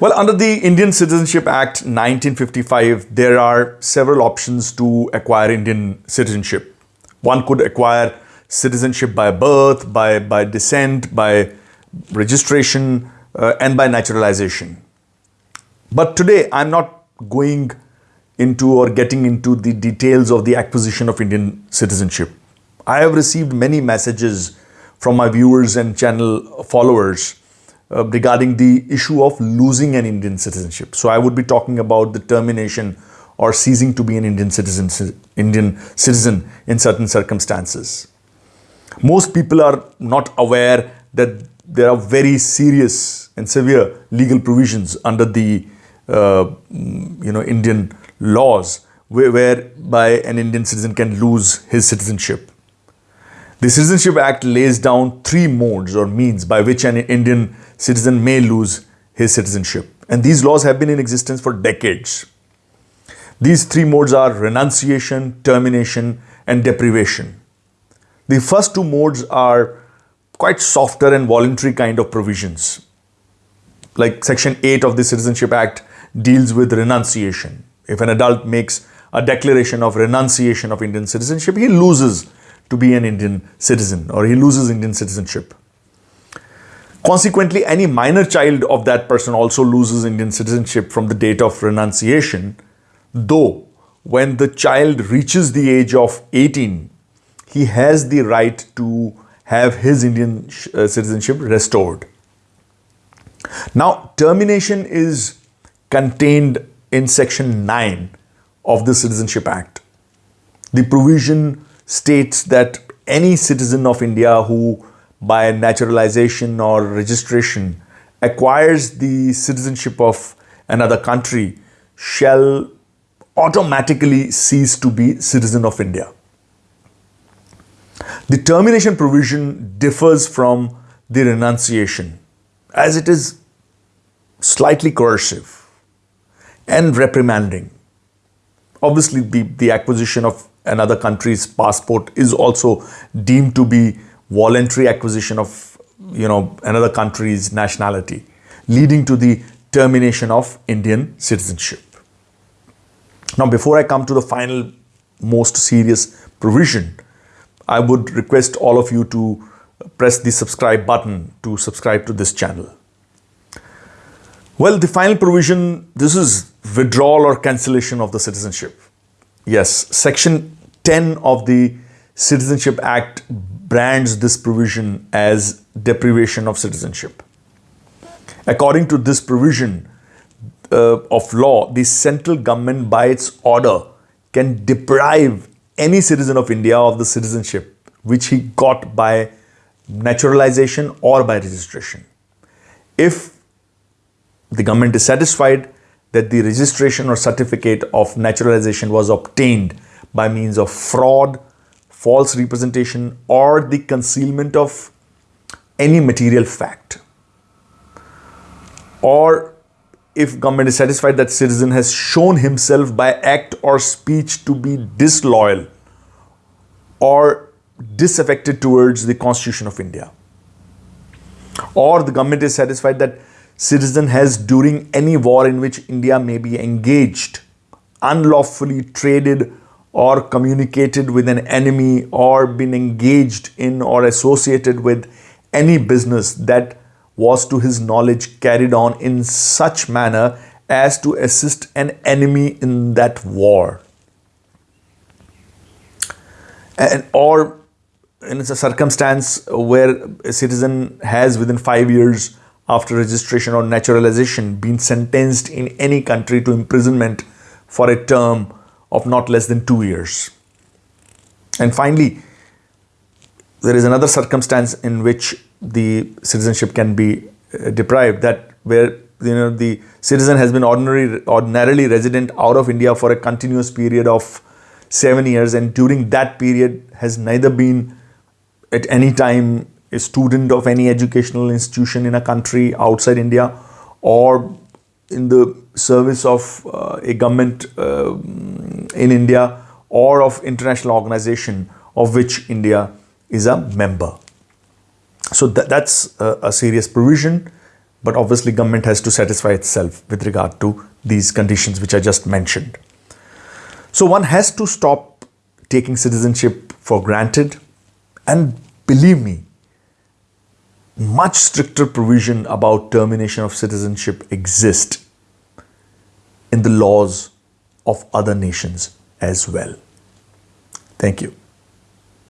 Well, under the Indian Citizenship Act 1955, there are several options to acquire Indian citizenship. One could acquire citizenship by birth, by, by descent, by registration, uh, and by naturalization. But today, I'm not going into or getting into the details of the acquisition of Indian citizenship. I have received many messages from my viewers and channel followers uh, regarding the issue of losing an Indian citizenship. So I would be talking about the termination or ceasing to be an Indian citizen, Indian citizen in certain circumstances. Most people are not aware that there are very serious and severe legal provisions under the uh, you know Indian laws where, whereby an Indian citizen can lose his citizenship. The Citizenship Act lays down three modes or means by which an Indian citizen may lose his citizenship. And these laws have been in existence for decades. These three modes are renunciation, termination, and deprivation. The first two modes are quite softer and voluntary kind of provisions. Like Section 8 of the Citizenship Act deals with renunciation. If an adult makes a declaration of renunciation of Indian citizenship, he loses to be an Indian citizen or he loses Indian citizenship. Consequently, any minor child of that person also loses Indian citizenship from the date of renunciation, though when the child reaches the age of 18, he has the right to have his Indian uh, citizenship restored. Now, termination is contained in section 9 of the Citizenship Act. The provision states that any citizen of India who by naturalization or registration acquires the citizenship of another country shall automatically cease to be citizen of India. The termination provision differs from the renunciation as it is slightly coercive and reprimanding. Obviously, the, the acquisition of another country's passport is also deemed to be voluntary acquisition of you know another country's nationality leading to the termination of Indian citizenship. Now before I come to the final most serious provision, I would request all of you to press the subscribe button to subscribe to this channel. Well, the final provision, this is withdrawal or cancellation of the citizenship. Yes, section 10 of the Citizenship Act brands this provision as deprivation of citizenship. According to this provision uh, of law, the central government by its order can deprive any citizen of India of the citizenship which he got by naturalization or by registration. If the government is satisfied that the registration or certificate of naturalization was obtained by means of fraud, false representation or the concealment of any material fact. Or if government is satisfied that citizen has shown himself by act or speech to be disloyal or disaffected towards the constitution of India. Or the government is satisfied that citizen has during any war in which India may be engaged unlawfully traded or communicated with an enemy or been engaged in or associated with any business that was to his knowledge carried on in such manner as to assist an enemy in that war. And, or in a circumstance where a citizen has within five years after registration or naturalization been sentenced in any country to imprisonment for a term of not less than two years. And finally, there is another circumstance in which the citizenship can be uh, deprived that where you know the citizen has been ordinary ordinarily resident out of India for a continuous period of seven years and during that period has neither been at any time a student of any educational institution in a country outside India or in the service of uh, a government uh, in India or of international organization of which India is a member. So that, that's a, a serious provision but obviously government has to satisfy itself with regard to these conditions which I just mentioned. So one has to stop taking citizenship for granted and believe me, much stricter provision about termination of citizenship exist in the laws of other nations as well. Thank you.